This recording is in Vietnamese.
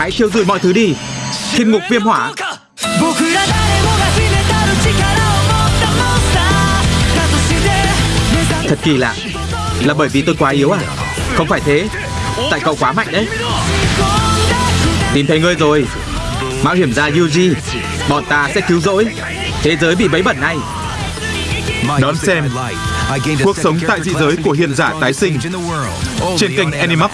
Hãy thiêu rụi mọi thứ đi. Thiên ngục viêm hỏa. Thật kỳ lạ, Là bởi vì tôi quá yếu à? Không phải thế. Tại cậu quá mạnh đấy. Tìm thấy ngươi rồi. Mạo hiểm gia Yuji. Bọn ta sẽ cứu rỗi. Thế giới bị bấy bẩn này. Đón xem, Cuộc sống tại dị giới của hiền giả tái sinh trên kênh Animax.